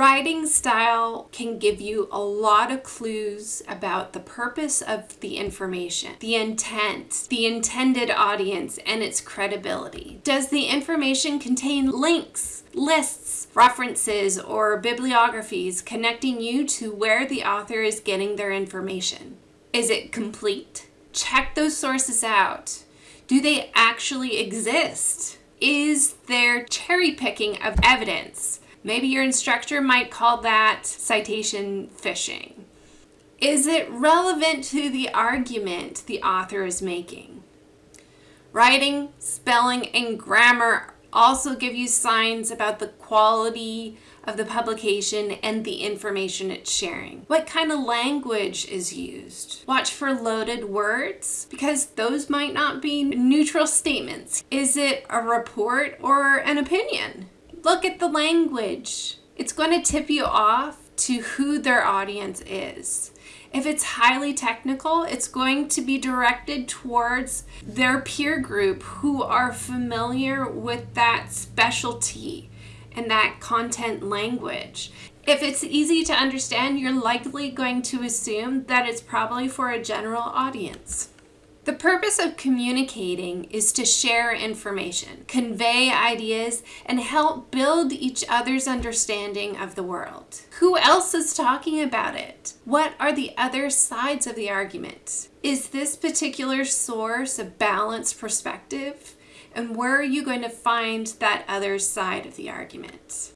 Writing style can give you a lot of clues about the purpose of the information, the intent, the intended audience, and its credibility. Does the information contain links, lists, references, or bibliographies connecting you to where the author is getting their information? Is it complete? Check those sources out. Do they actually exist? Is there cherry picking of evidence? Maybe your instructor might call that citation fishing. Is it relevant to the argument the author is making? Writing, spelling, and grammar also give you signs about the quality of the publication and the information it's sharing. What kind of language is used? Watch for loaded words because those might not be neutral statements. Is it a report or an opinion? Look at the language. It's going to tip you off to who their audience is. If it's highly technical, it's going to be directed towards their peer group who are familiar with that specialty and that content language. If it's easy to understand, you're likely going to assume that it's probably for a general audience. The purpose of communicating is to share information, convey ideas, and help build each other's understanding of the world. Who else is talking about it? What are the other sides of the argument? Is this particular source a balanced perspective? And where are you going to find that other side of the argument?